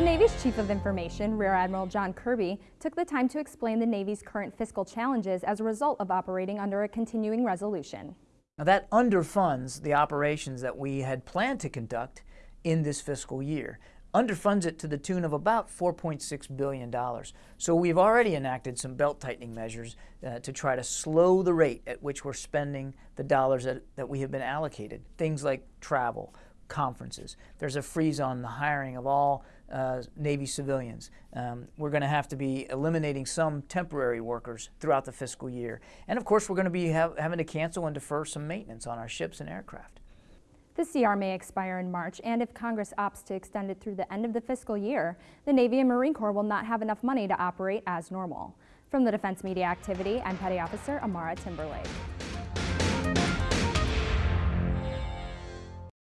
Navy's Chief of Information, Rear Admiral John Kirby, took the time to explain the Navy's current fiscal challenges as a result of operating under a continuing resolution. Now that underfunds the operations that we had planned to conduct in this fiscal year. Underfunds it to the tune of about $4.6 billion. So we've already enacted some belt tightening measures uh, to try to slow the rate at which we're spending the dollars that, that we have been allocated. Things like travel, conferences. There's a freeze on the hiring of all uh, Navy civilians. Um, we're going to have to be eliminating some temporary workers throughout the fiscal year. And of course, we're going to be having to cancel and defer some maintenance on our ships and aircraft. The CR may expire in March, and if Congress opts to extend it through the end of the fiscal year, the Navy and Marine Corps will not have enough money to operate as normal. From the Defense Media Activity, I'm Petty Officer Amara Timberlake.